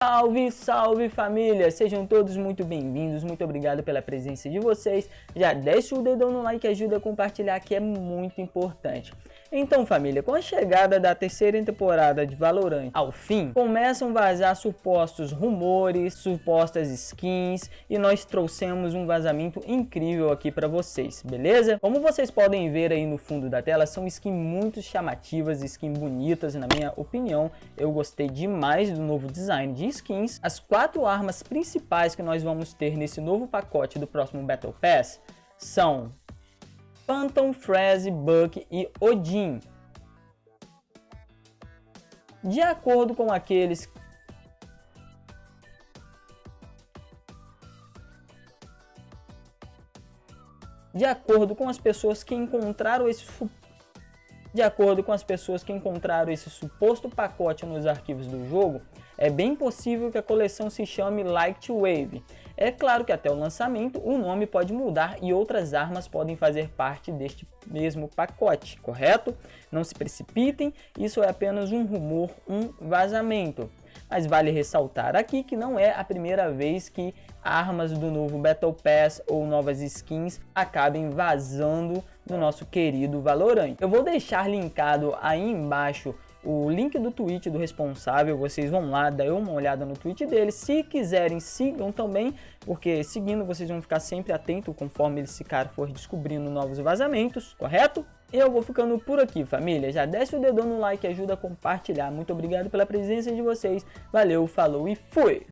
Salve, salve família! Sejam todos muito bem-vindos, muito obrigado pela presença de vocês. Já deixa o dedão no like, ajuda a compartilhar que é muito importante. Então família, com a chegada da terceira temporada de Valorant ao fim, começam a vazar supostos rumores, supostas skins e nós trouxemos um vazamento incrível aqui para vocês, beleza? Como vocês podem ver aí no fundo da tela, são skins muito chamativas, skins bonitas na minha opinião. Eu gostei demais do novo design de skins. As quatro armas principais que nós vamos ter nesse novo pacote do próximo Battle Pass são Phantom, Freeze, Buck e Odin. De acordo com aqueles de acordo com as pessoas que encontraram esse de acordo com as pessoas que encontraram esse suposto pacote nos arquivos do jogo, é bem possível que a coleção se chame Light Wave. É claro que até o lançamento o nome pode mudar e outras armas podem fazer parte deste mesmo pacote, correto? Não se precipitem, isso é apenas um rumor, um vazamento. Mas vale ressaltar aqui que não é a primeira vez que armas do novo Battle Pass ou novas skins acabem vazando do nosso querido Valorant. Eu vou deixar linkado aí embaixo o link do tweet do responsável, vocês vão lá, dar uma olhada no tweet dele, se quiserem sigam também, porque seguindo vocês vão ficar sempre atentos conforme esse cara for descobrindo novos vazamentos, correto? Eu vou ficando por aqui família, já desce o dedão no like, ajuda a compartilhar, muito obrigado pela presença de vocês, valeu, falou e fui!